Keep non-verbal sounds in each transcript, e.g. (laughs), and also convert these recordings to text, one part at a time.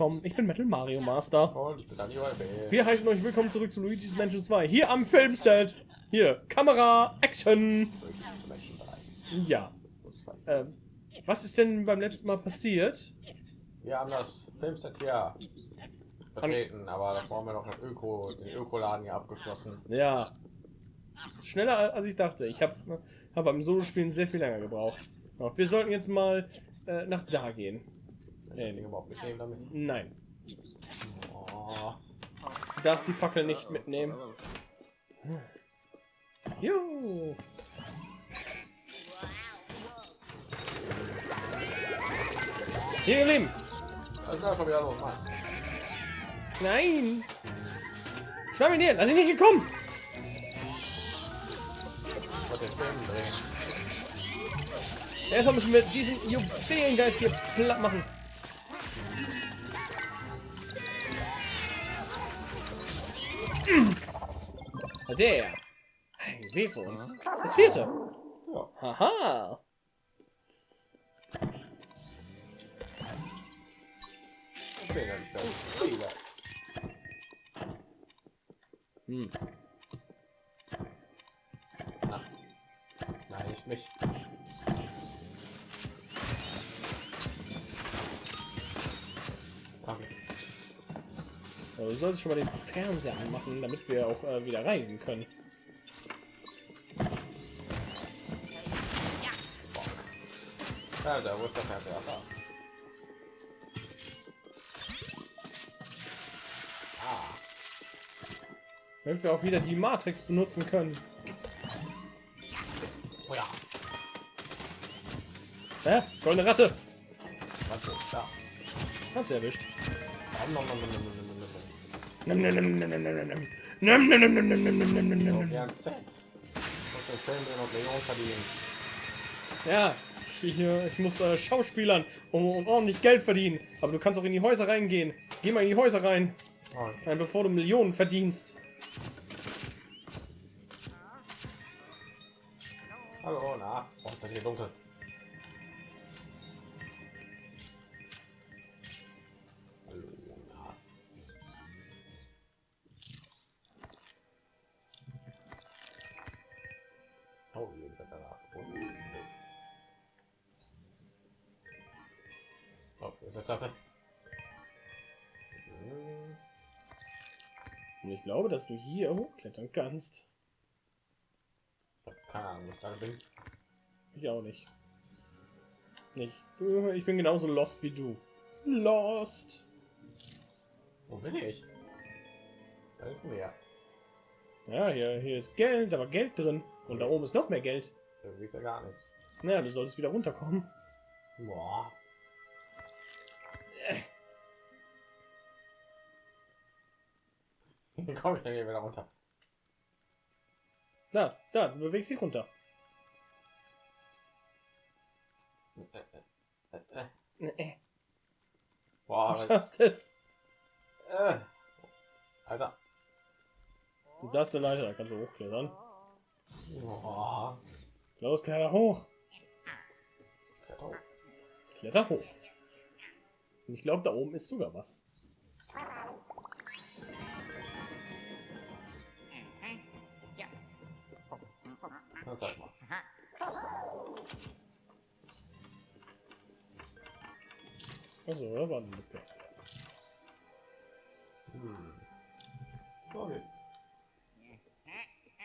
willkommen. Ich bin Metal Mario Master. Und ich bin Daniel Bell. Wir heißen euch willkommen zurück zu Luigi's Mansion 2. Hier am Filmset. Hier, Kamera, Action. Ja. Ähm, was ist denn beim letzten Mal passiert? Wir haben das Filmset hier betreten, aber das brauchen wir noch im Öko, den Ökoladen hier abgeschlossen. Ja. Schneller als ich dachte. Ich habe hab beim Solo-Spielen sehr viel länger gebraucht. Wir sollten jetzt mal äh, nach da gehen mitnehmen. Dinge auch mitnehmen damit? Nein. Oh. Du darfst die Fackel nicht mitnehmen. Juhu. Hier, ihr Lieben. Nein. Schnapp ihn hier. Lass ihn nicht gekommen. Er soll mich mit diesen Juwelen hier platt machen. Ah, der. Ein Weh für uns. Das vierte. Ja. Haha. Hm. Ach. Nein, ich mich. Also, du solltest schon mal den Fernseher anmachen, damit wir auch äh, wieder reisen können. Ja, da wo ist der Fernseher? Da. Ah, Damit wir auch wieder die Matrix benutzen können. oh ja. Hä? Goldene Ratte. Warte, da. Hab sie erwischt. Nom, nom, nom, Nimm, nimm, nimm, nimm, nimm, nimm, nimm. Nimm, nimm, nimm, nimm, nimm, nimm, nimm, nimm, nimm. Ja, den Film Millionen verdienen. Hier, ich muss äh, Schauspielern und, und ordentlich Geld verdienen. Aber du kannst auch in die Häuser reingehen. Geh mal in die Häuser rein, Oh, äh, bevor du Millionen verdienst. hallo, na, warum ist hier dunkel? Treppe. Hm. Und ich glaube, dass du hier hochklettern kannst. Keine Ahnung, gerade bin. Ich auch nicht. Nicht. Ich bin genauso lost wie du. Lost. Wo bin ich? Da ist mehr. Ja, hier, hier ist Geld, aber Geld drin. Und da oben ist noch mehr Geld. Irgendwie ist ja gar nicht. Naja, du solltest wieder runterkommen. Boah. (laughs) Wie komme ich denn hier wieder runter? Da, da, du bewegst dich runter. Äh, äh, Äh, äh, Boah, Du was- schaffst es. äh. Alter. Und da ist eine Leiter, da kannst du hochklettern. Boah. Los, kletter hoch. Kletter hoch. Kletter hoch. Und ich glaube, da oben ist sogar was. Na, zeig mal. Also, da war eine Lücke. Hm. Okay.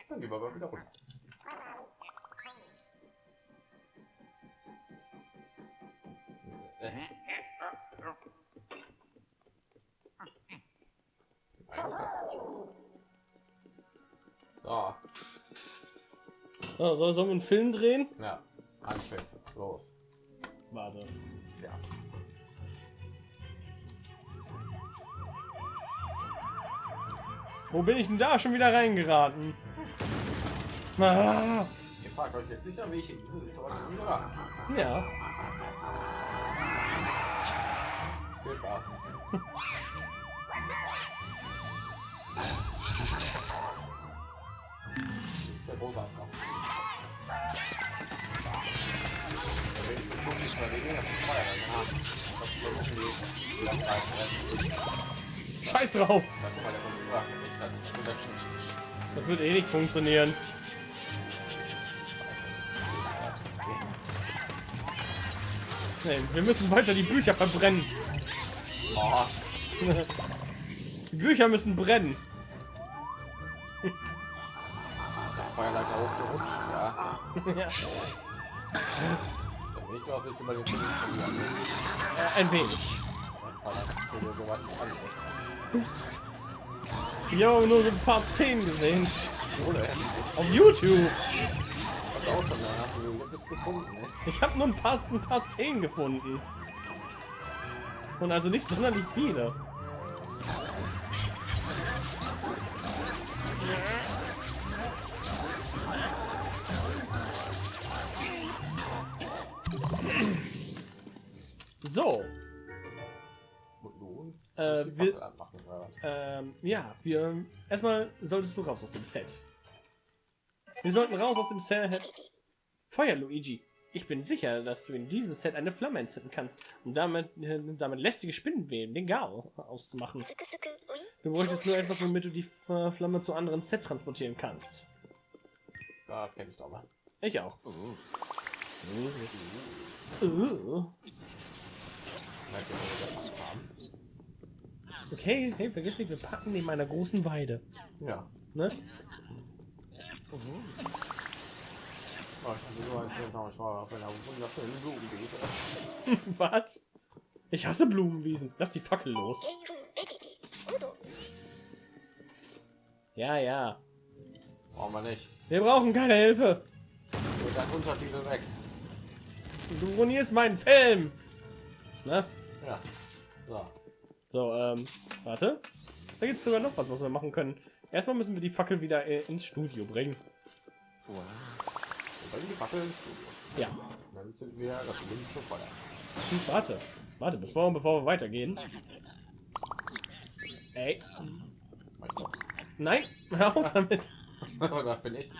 Dann gehen wir mal wieder runter. Äh. So, soll, sollen wir einen Film drehen? ja, Anpfiff, los. Warte. Ja. Wo bin ich denn da schon wieder reingeraten? Ah, Ihr fragt euch jetzt sicher, wie ich in diese Situation gelangt. ja. Viel Spaß. (laughs) ist der große Abkauf. Scheiß drauf. Das wird eh nicht funktionieren. Nee, wir müssen weiter die Bücher verbrennen. (laughs) Die Bücher müssen brennen. Feuerleiter hochgerutscht, ja. ja. Dann will ich nicht über den äh, ein wenig. Ich nicht nur so ein paar Szenen gesehen. Auf YouTube. Ich habe nur ein paar, ein paar Szenen gefunden. Und also nicht sonderlich viele. So? Äh, die wir- anmachen, ähm, ja, wir erstmal solltest du raus aus dem Set. Wir sollten raus aus dem Set. Feuer, Luigi. Ich bin sicher, dass du in diesem Set eine Flamme entzünden kannst, um damit, äh, damit lästige Spinnenweben den Gar auszumachen. Du bräuchtest nur etwas, womit du die Flamme zu anderen Set transportieren kannst. Da kenn ich doch mal. Ich auch. Mhm. Uh. Merkt ihr, wo wir das haben? Okay, hey, vergiss nicht, wir packen neben einer großen Weide. Ja. Ne? Oh, ich ein Film, ich war auf einer wunderschönen Blumenwiese. (laughs) Was? Ich hasse Blumenwiesen. Lass die Fackel los. Ja, ja. Brauchen wir nicht. Wir brauchen keine Hilfe. Und dann Untertitel weg. Du ruinierst meinen Film. Na? Ja. So. So, ähm, warte. Da gibt es sogar noch was, was wir machen können. Erstmal müssen wir die Fackel wieder äh, ins Studio bringen. Bringen die Fackel ins Studio. Ja. Dann sind wir das olympische Feuer. Hm, warte. Warte, bevor, bevor wir weitergehen. Ey. Nein, hör auf damit. (laughs) da bin ich.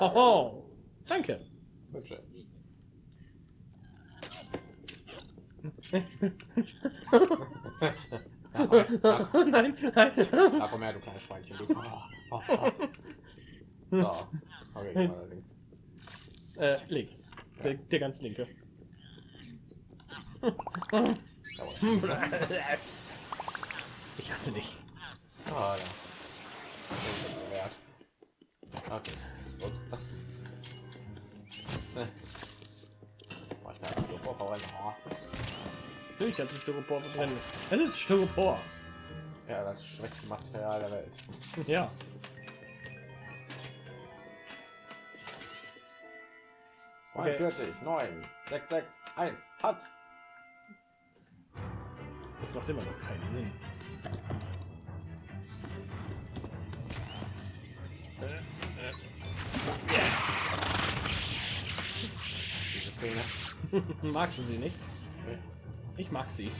Oh. Danke. bitte. nein, nein. Da komm her, du kleines Schweinchen. Du. Oh, oh, oh. So. Okay, mal links. Äh, links. Der, der ganz linke. Ich hasse dich. Ah, ja. Okay. Ups. Mach ich da ein Styropor? Oh. Natürlich kannst du Styropor verbrennen. Es ist Styropor. Ja, das schwächste Material der Welt. Ja. Okay. 42, 9, 6, 6, 1, hat. Das macht immer noch keinen Sinn. Diese Szene. (laughs) Magst du sie nicht? Ich mag sie.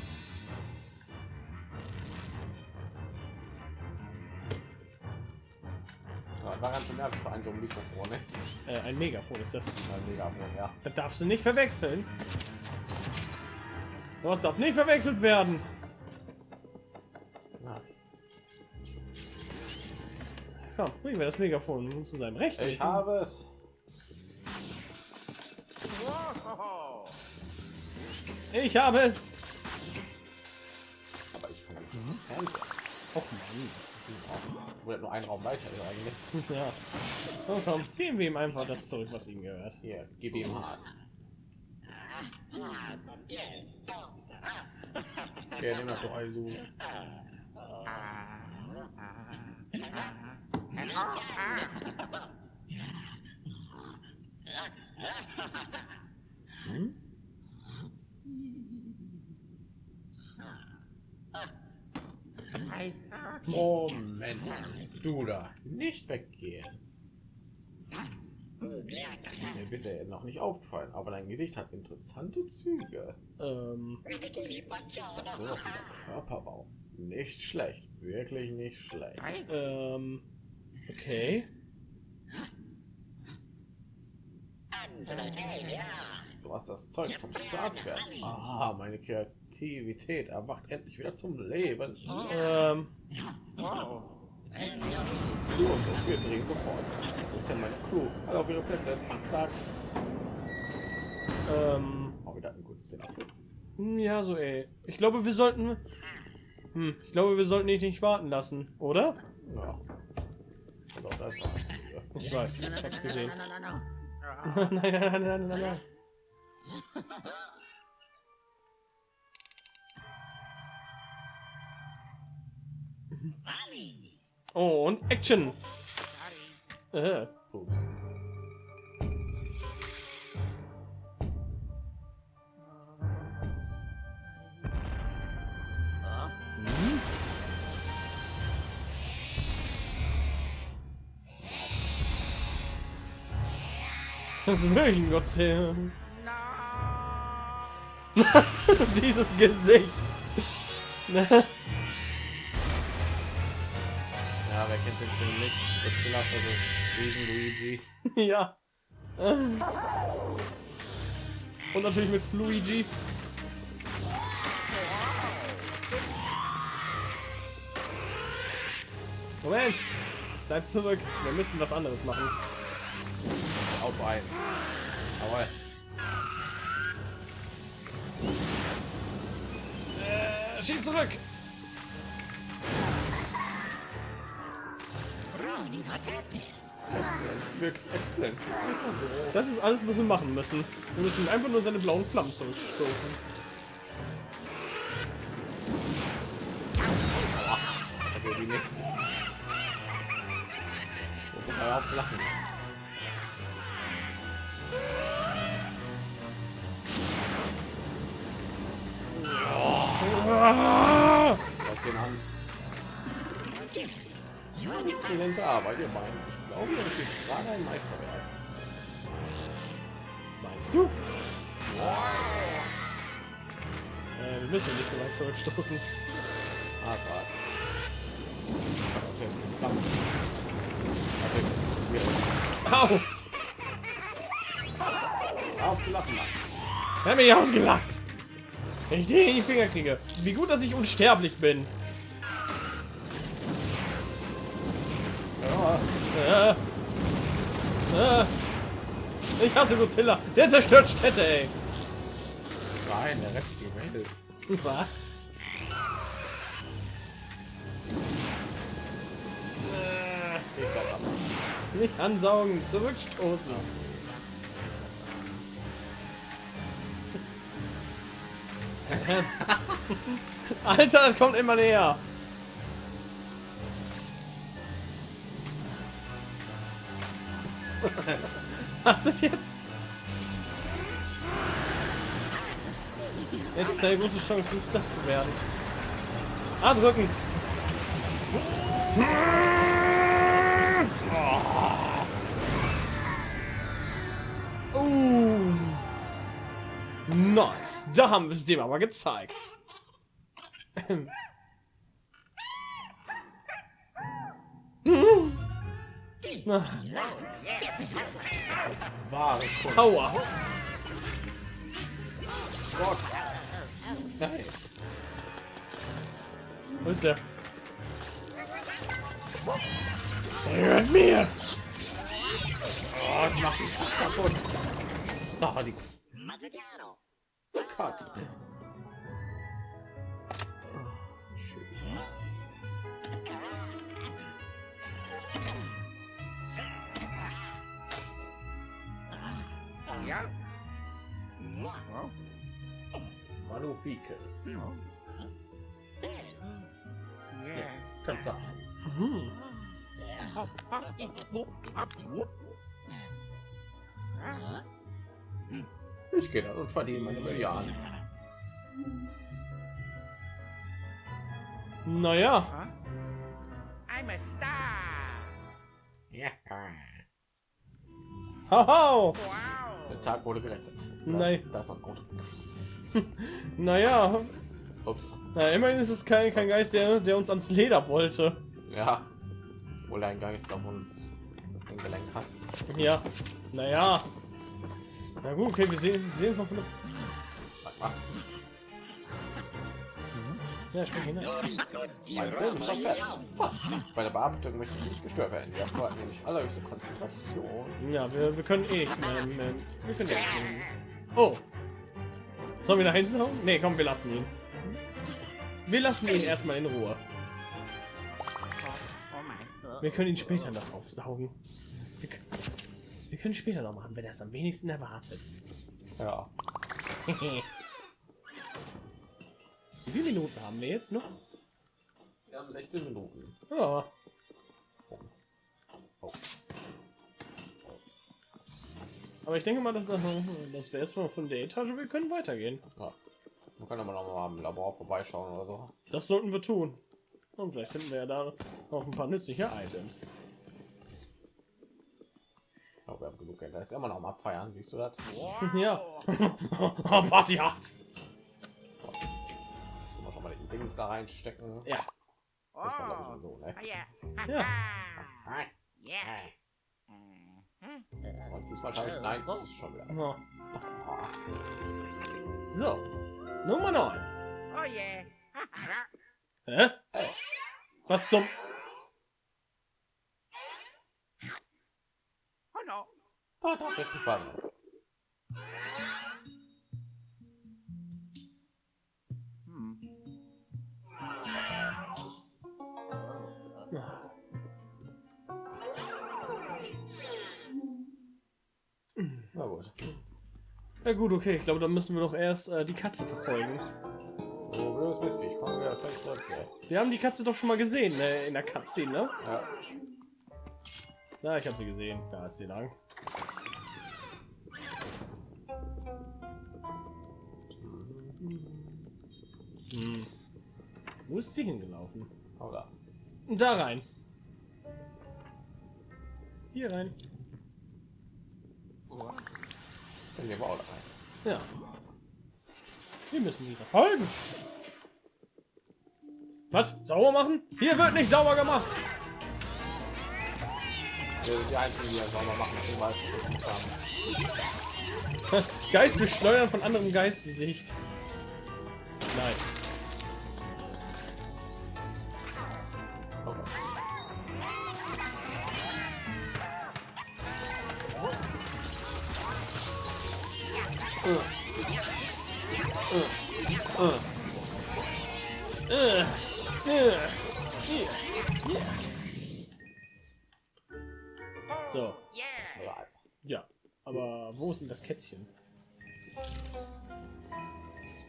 War ganz schön nervig für ein so ein Mikrofon, ne? Äh, ein Megafon ist das. Ein Megafon, ja. Das darfst du nicht verwechseln. Das darf nicht verwechselt werden. ja. Komm, bringen wir das Megafon zu seinem Recht. Ich habe es. Ich habe es. Aber ich kann nicht Fernseher. Och Mann. Nur ein Raum weiter ist eigentlich. (laughs) Ja. So, komm, geben wir ihm einfach das zurück, was ihm gehört. Hier, gib ihm hart. Okay, nimm doch also. Moment, du da, nicht weggehen. Mir bisher noch nicht aufgefallen, aber dein Gesicht hat interessante Züge. Ähm, Körperbau. Nicht schlecht, wirklich nicht schlecht. ähm, okay. Du hast das Zeug zum Start werden. Ah, meine Kreativität erwacht endlich wieder zum Leben. Ähm, und ich, wir drehen sofort. Wo ist denn meine Crew? Alle auf ihre Plätze. Zack, zack. ähm, Auch wieder ein gutes hm, ja, so ey. Ich glaube, wir sollten, hm, ich glaube, wir sollten dich nicht warten lassen, oder? Ja. Also, das war Ich weiß, ich hab's gesehen. (laughs) Nein, nein, nein, nein, nein, nein. (laughs) Oh, und Action. Äh. Das ist wirklich ein Godzilla. (laughs) Dieses Gesicht. Wer kennt den Film nicht? Godzilla versus Riesen Luigi. (laughs) ja. Und natürlich mit Fluigi. Moment. Bleib zurück. Wir müssen was anderes machen. Auf ein. Aber Äh, schieb zurück. Wirklich exzellent. Das ist alles, was wir machen müssen. Wir müssen einfach nur seine blauen Flammen zurückstoßen. Also die nicht. Wo muss auf lachen? Arbeit, ihr beiden. Ich glaube, das ist gerade ein Meisterwerk. Meinst du? Äh, wir müssen nicht so weit zurückstoßen. Ah, warte. Okay. Au! Auf zu lachen, Mann. Er hat mich ausgelacht. Wenn ich den in die Finger kriege. Wie gut, dass ich unsterblich bin. Äh. Äh. Ich hasse Godzilla. Der zerstört Städte, ey. nein, der rettet die Welt. (laughs) Was? Ab. Äh, Nicht ansaugen, zurückstoßen. (laughs) Alter, das kommt immer näher. Ist jetzt? Jetzt ist eine große Chance, Star zu werden. Ah, drücken. Oh. Nice. Da haben wir es dem aber gezeigt. (laughs) Na, Wahre Kunst. Aua. Gott. Nein. Wo ist der? Er gehört mir. Oh, ich mach dich kaputt. Oh, die Cut. Manufike. Kannst sagen. Hm. Ich gehe dann und verdiene meine Milliarden. Naja. I'm a star. Ja. Haha. Wow. Der Tag wurde gerettet. Nein. Das ist noch gut. Naja. Ups. Na, immerhin ist es kein, kein Geist, der, der uns ans Leder wollte. Ja. Wohl ein Geist auf uns gelenkt hat. Ja. Naja. Na gut, okay, wir sehen, wir sehen es mal von der... Ja, hin. ist fast fertig. Fast. Bei der Bearbeitung möchte ich nicht gestört werden. Wir erfordern nämlich allerhöchste Konzentration. Ja, wir, wir können eh nichts mehr. mehr wir können eh nichts mehr. Oh. Sollen wir nach hinten hauen? Nee, komm, wir lassen ihn. Wir lassen ihn erstmal in Ruhe. Wir können ihn später noch aufsaugen. Wir, wir können später noch machen, wenn er es am wenigsten erwartet. Ja. (laughs) Wie viele Minuten haben wir jetzt noch? Wir haben 16 Minuten. Ja. Oh. Aber ich denke mal, dass das, das wäre es von, der Etage. Wir können weitergehen. Ja. Wir können aber noch mal am Labor vorbeischauen oder so. Das sollten wir tun. Und vielleicht finden wir ja da auch ein paar nützliche Items. Ich glaube, wir haben genug Geld. Da ist immer noch am Abfeiern. Siehst du das? (laughs) Ja. Oh, (laughs) Party hart. Die Dings da reinstecken. Ja. Oh. War, so, ne? Oh yeah. Ja. Nein. Yeah. Mhm. Und diesmal schaffe ich nein. Das ist schon wieder. Ja. Ah, So. Nummer 9. Oh yeah. (laughs) Hä? Was zum... Oh no. Ah, da ist jetzt die Ja gut, okay. Ich glaube, dann müssen wir doch erst äh, die Katze verfolgen. So blödes Mist. Ich komme wieder gleich zurück. ey. Wir haben die Katze doch schon mal gesehen äh, in der Cutscene, ne? Ja. Ja, ich habe sie gesehen. Da ist sie lang. Hm. Wo ist sie hingelaufen? Oder? Da rein. Hier rein. Dann gehen wir auch da rein. Ja. Wir müssen sie verfolgen. Was? Sauber machen? Hier wird nicht sauber gemacht. Wir sind die einzigen, die sauber machen. Haben. Geist beschleudern von anderem Geistgesicht. Nice. So, Yeah. Ja. Aber wo ist denn das Kätzchen?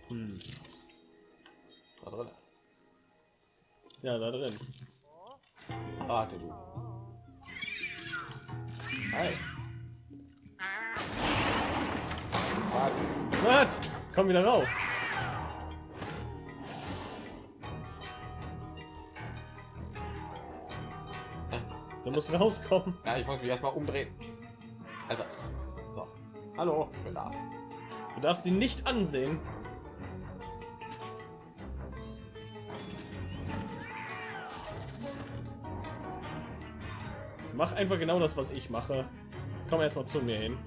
Hm. Da drin. Ja, da drin. Warte du. Hey. Warte. Was? Komm wieder raus. Du musst rauskommen. Ja, ich muss mich erstmal umdrehen. Also. So. Hallo, ich bin da. Du darfst sie nicht ansehen. Mach einfach genau das, was ich mache. Komm erstmal zu mir hin.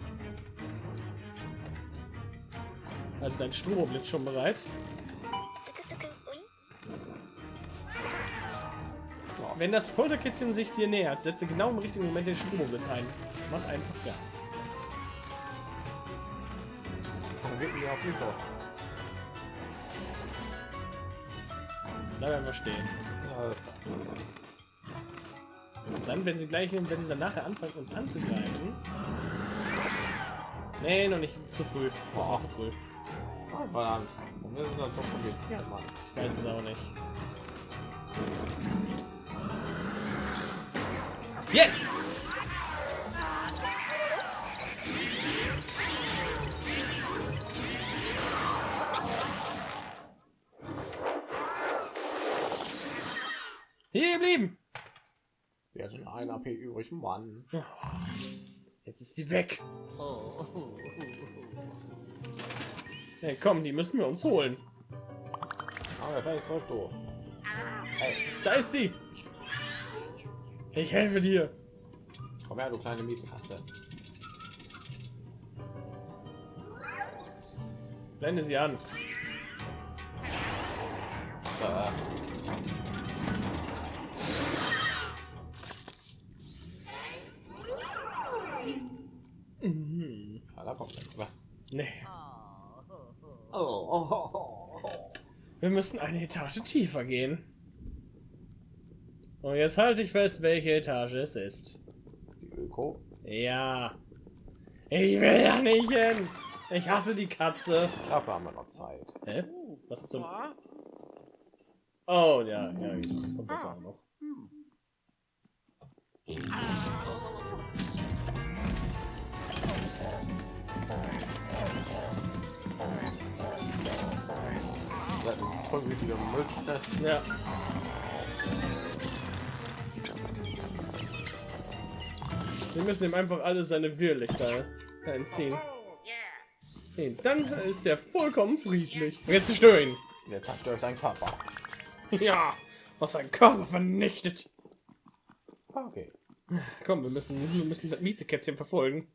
Also dein Stroboblitz schon bereit? Wenn das Polterkätzchen sich dir nähert, setze genau im richtigen Moment den Stroboblitz ein. Mach einfach ja. Warum geht denn auf mich los? Bleib einfach stehen. Ja, alles klar. Und dann, wenn sie gleich, wenn sie dann nachher anfangen, uns anzugreifen. Nee, noch nicht zu früh. Das war zu früh. Verdammt. Wir sind dann so kompliziert, Mann. Ich weiß es auch nicht. Jetzt! Hier geblieben! Wir hatten ein AP übrig, Mann. Jetzt ist sie weg. Hey, komm, die müssen wir uns holen. Aber. Hey, Da ist sie. Ich helfe dir. komm her, du kleine miese Katze. Blende sie an. Mhm. da nichts mehr. Nee. Oh, oh, oh, oh. Wir müssen eine Etage tiefer gehen. Und jetzt halte ich fest, welche Etage es ist. Die Öko. Ja. Ich will ja nicht hin. Ich hasse die Katze. Dafür haben wir noch Zeit. Hä? Was zum... Oh. Oh, ja, ja, das kommt das auch noch. Das ist ein tollwütiger Müll. Ja. Wir müssen ihm einfach alle seine Wirrlichter entziehen. Nee, dann ist er vollkommen friedlich. Und Jetzt zerstöre ihn. Der zerstört seinen Körper. Ja, was sein Körper vernichtet. Okay. Komm, wir müssen, wir müssen das Miezekätzchen verfolgen.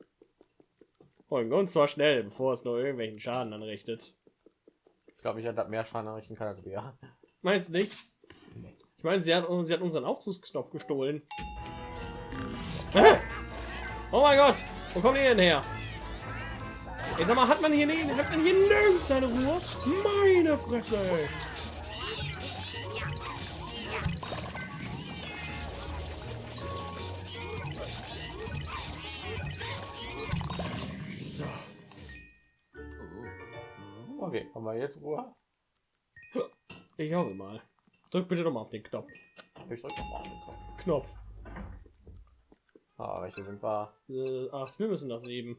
Folgen und zwar schnell, bevor es nur irgendwelchen Schaden anrichtet. Ich glaube, ich hätte mehr Schaden errichten können als wir. Meinst du nicht? Ich meine, sie hat, sie hat unseren Aufzugsknopf gestohlen. Ah! Oh mein Gott, wo kommt ihr denn her? Ich sag mal, hat man hier nicht, hat man hier nirgends seine Ruhe? Meine Fresse! ey. Okay, haben wir jetzt Ruhe? Ich hoffe mal. Drück bitte noch mal auf den Knopf. Ich drücke mal auf den Knopf. Knopf. Ah, welche sind wir? Äh, ach, wir müssen das eben.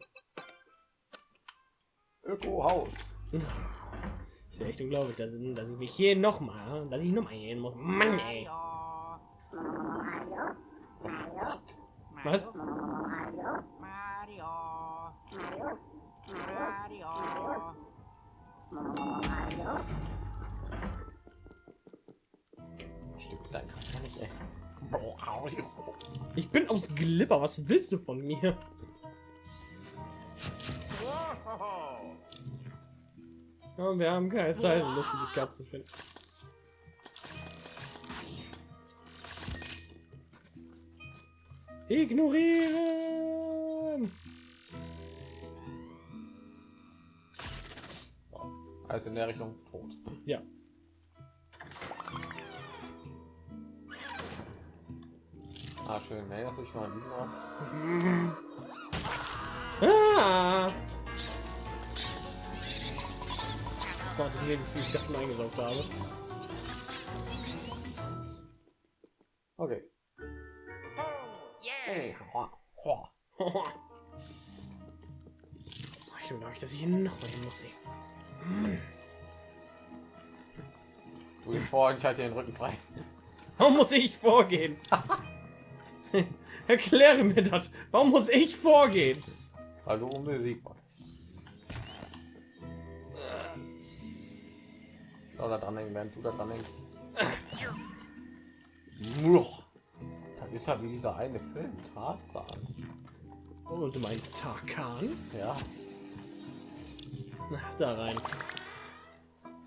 Öko-Haus. Ich echt unglaublich, dass, dass ich mich hier noch mal, dass ich noch mal hin muss. Mann, ey. Was? Stimmt, dein nicht, ey. Ich bin aus Glipper. Was willst du von mir? Ja, wir haben keine Zeit, wir müssen die Katze finden. Ignorieren! Also in der Richtung tot. Ja. Ah, schön. Nee, das ich mal. Ah! Was ich wie viel ich davon eingesaugt habe. Okay. Hey. Hoa. Hoa. Ich glaube, dass ich hier noch mal hin muss. ey. Du gehst vor und ich halte den Rücken frei. Warum muss ich vorgehen? (laughs) (laughs) Erkläre mir das. Warum muss ich vorgehen? Weil du unbesiegbar bist. Soll da dran hängen, während du da dran hängst. Muah. Das ist ja wie dieser eine Film, Tarzan. Oh, und du meinst Tarkan? Ja. Na, da rein.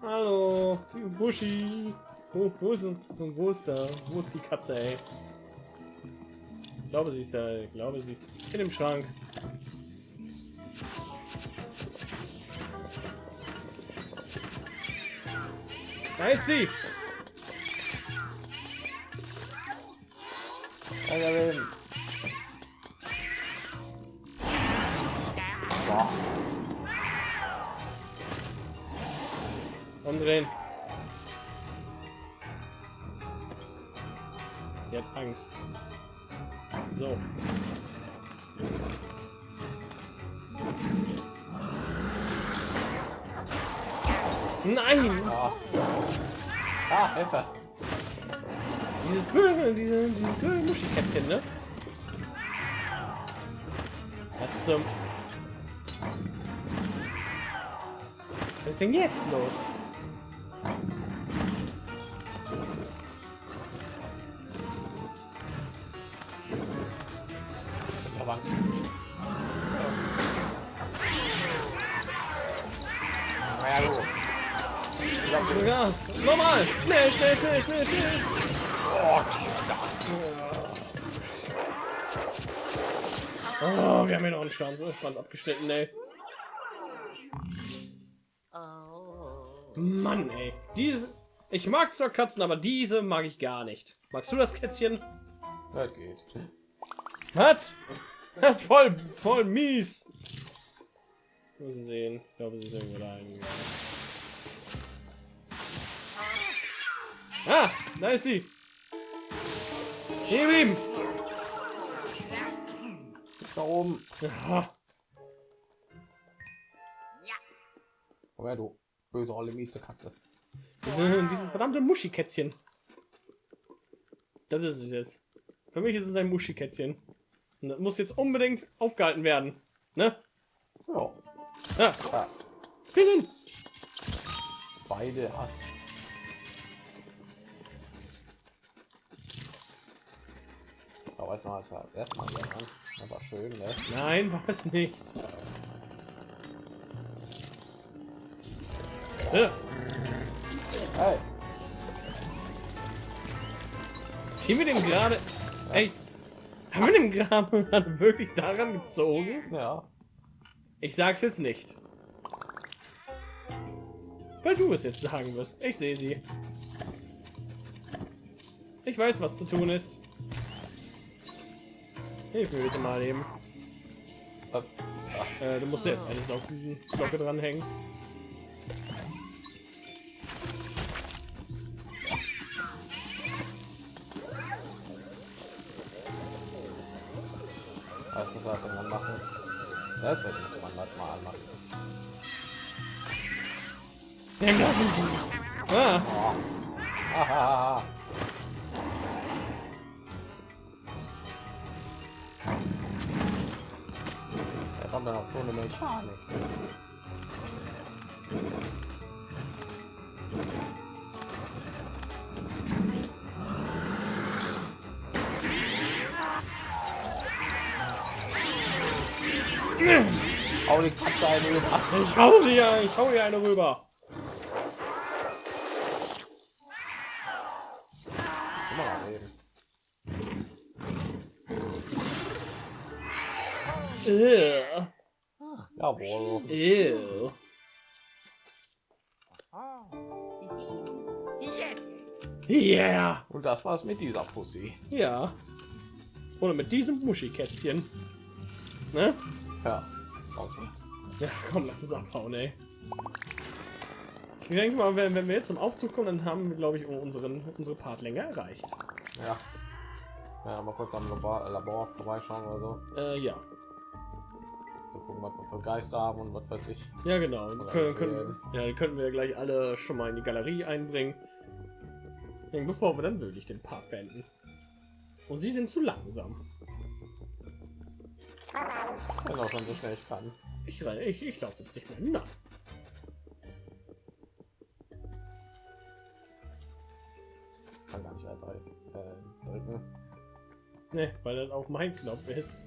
Hallo, Buschi. Wo, wo ist, wo ist da? Wo ist die Katze, ey? Ich glaube, sie ist da. Ich glaube, sie ist in dem Schrank. Da ist sie. Umdrehen. Die hat Angst. So. Nein! Ah. ah, Hilfe. Dieses blöde, diese, diese blöde Muschikätzchen, ne? Was zum... Was ist denn jetzt los? Bank. Ja, gut. Glaub, Ja, normal. Schnell, schnell, schnell, schnell, schnell. Oh, wir haben hier noch einen Stand, Stand abgeschnitten, ey. Oh. Mann, ey. Diese. Ich mag zwar Katzen, aber diese mag ich gar nicht. Magst du das Kätzchen? das geht. Was? Das ist voll, voll mies. Wir müssen sehen. Ich glaube, sie ist irgendwo da. hingegangen. Ah, da ist sie. Hier geblieben. Da oben. Ja, Ja. Komm her, du böse olle miese Katze. diese, dieses verdammte Muschikätzchen. Das ist es jetzt. Für mich ist es ein Muschikätzchen. Das muss jetzt unbedingt aufgehalten werden. Ne? Ja. Ja, ja. Spinnen. Beide Hass. Da weiß man als erstmal. Das war schön, ne? Nein, war es nicht. Ja, Hey, ziehen wir den gerade. Ey, haben wir den gerade gerade wirklich daran gezogen? ja. Ich sag's jetzt nicht. Weil du es jetzt sagen wirst. Ich sehe sie. Ich weiß, was zu tun ist. Hilf mir bitte mal eben. Äh, Äh, du musst jetzt eine Saugglocke dranhängen. Was muss er machen? Das wird muss man das mal anmachen. Nimm das! Ah, Hahaha. (laughs) Da kommt dann auch so eine Mechanik. Hau die Katze eine über. ich hau sie ja, ich hau ihr eine rüber. Ew. Jawohl. Ew. Yes. Yeah. Und das war's mit dieser Pussy. Ja. Oder mit diesem Muschikätzchen. Ne? Ja. Aussehen. Ja, komm, lass uns abhauen, ey. Ich denke mal, wenn, wenn wir jetzt zum Aufzug kommen, dann haben wir, glaube ich, unseren, unsere Partlänge erreicht. Ja. Ja, mal kurz am Labor, Labor vorbeischauen oder so. Äh, ja. So gucken, was wir für Geister haben und was weiß ich. Ja, genau. Können, können, ja, die könnten wir gleich alle schon mal in die Galerie einbringen. Bevor wir dann wirklich den Part beenden. Und sie sind zu langsam. Wenn auch schon so schnell ich kann. Ich, renne- ich, ich laufe jetzt nicht mehr. Na. Kann gar nicht R3 äh, drücken. Ne, weil das auch mein Knopf ist.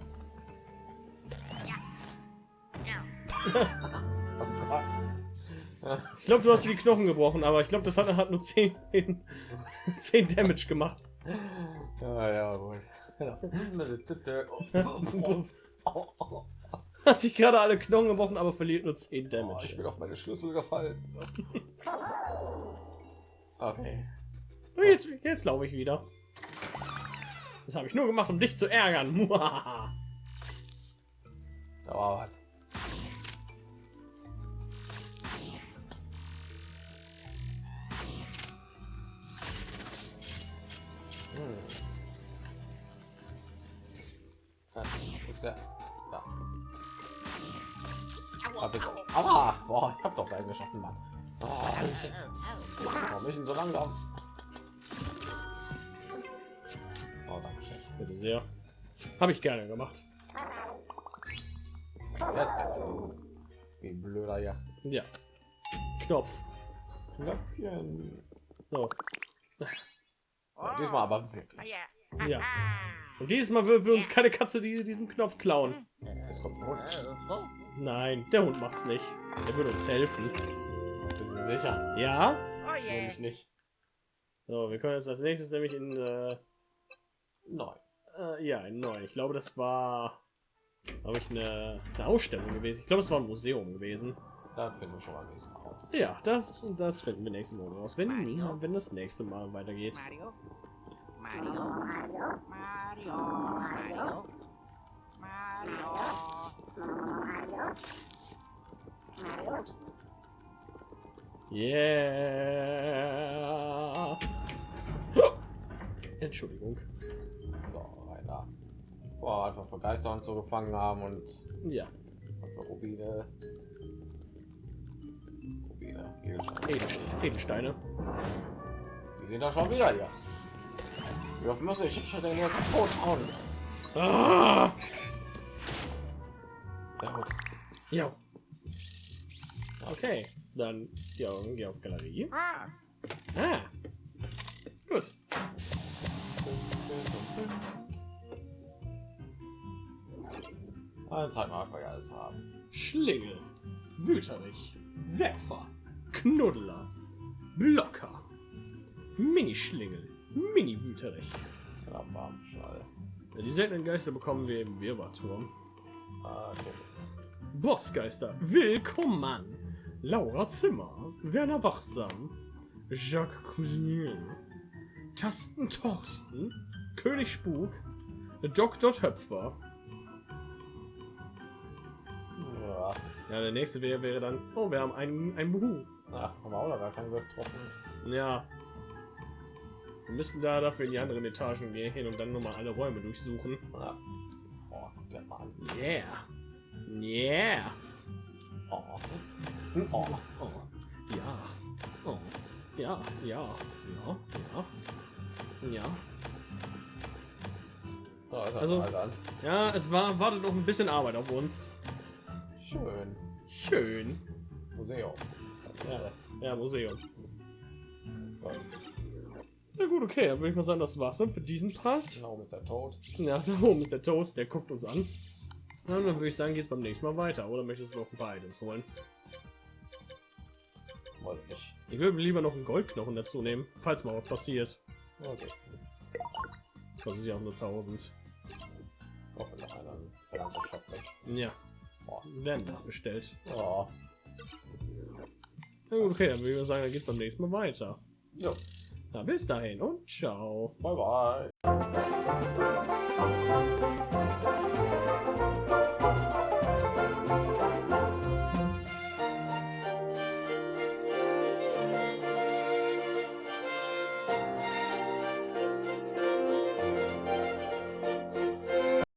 Oh. Ich glaube, du hast die Knochen gebrochen, aber ich glaube, das hat, hat nur 10, 10 (laughs) Damage gemacht. Ja, ja, gut. (laughs) (laughs) (laughs) Hat sich gerade alle Knochen gebrochen, aber verliert nur 10 Oh, ich Damage. bin auf meine Schlüssel gefallen. (laughs) Okay. Und jetzt, jetzt laufe ich wieder. Das habe ich nur gemacht, um dich zu ärgern. (laughs) Da war was. Hm. Das ist der. Ja. Geschaffen, Mann. Oh, ich, warum ich denn so langsam? Oh, danke schön. Bitte sehr. Habe ich gerne gemacht. Jetzt. Wie ein blöder ja. Ja. Knopf. Knöpfchen. So. Ja, diesmal aber wirklich. Ja. Ja. Und dieses Mal will, will uns keine Katze die, diesen Knopf klauen. Jetzt Nein, der Hund macht's nicht. Der würde uns helfen. Sicher. Ja. Oh yeah. Nämlich nicht. So, wir können jetzt als nächstes nämlich in äh, Nein. äh, ja in neu. Ich glaube, das war glaube ich eine, eine Ausstellung gewesen. Ich glaube, es war ein Museum gewesen. Dann finden wir schon mal nächstes Mal raus. Ja, das das finden wir nächstes Mal raus. Wenn Mario. wenn das nächste Mal weitergeht. Mario. Mario. Mario. Mario. Mario. Yeah. Entschuldigung. So, da. Boah, einfach für Geister und so gefangen haben und, Ja, für Rubine. Rubine, Edelsteine. Edelste- Edelsteine. Die sind da schon wieder hier. Wie oft muss ich schon denn jetzt tot hauen? Ah! Gut. Ja. Okay, dann die Augen gehen auf Galerie. Ah. Ah. Gut. Mal, was wir alles haben. Schlingel, Wüterich, Werfer, Knuddler, Blocker, Mini-Schlingel, Mini-Wüterich. Ja. Die seltenen Geister bekommen wir im Wirrwarrturm. Bossgeister, willkommen! Laura Zimmer, Werner Wachsam, Jacques Cousin, Tasten Torsten, König Spuk, Dr. Töpfer. Ja. Ja, der nächste wäre, wäre dann, oh, wir haben einen, ein Buhu. Ach, haben wir auch noch gar keinen getroffen. Ja. Wir müssen da dafür in die anderen Etagen gehen und dann nochmal alle Räume durchsuchen. Ja. Oh, mal an. Yeah. Yeah. Oh. Oh. Oh. Ja. Oh. Ja, ja, ja, ja. Ja. Da ist Also- also. Ja, es war, wartet noch ein bisschen Arbeit auf uns. Schön. Schön. Museum. Ja, ja Museum. Gut. Na gut, okay, dann würde ich mal sagen, das war's dann für diesen Part. Warum ist er tot? Ja, (laughs) da oben ist der Tod, der guckt uns an. Na, dann würde ich sagen, geht's beim nächsten Mal weiter. Oder möchtest du noch ein paar Items holen? Wollte ich. Ich würde lieber noch einen Goldknochen dazu nehmen, falls mal was passiert. Okay. Kostet ja auch nur 1000. Hoffe noch einer. Ist der ganze Shop weg. Ja, Boah. werden nachbestellt. Oh. Na gut, okay, dann würde ich mal sagen, dann geht's beim nächsten Mal weiter. Jo. Na, bis dahin und ciao. Bye bye.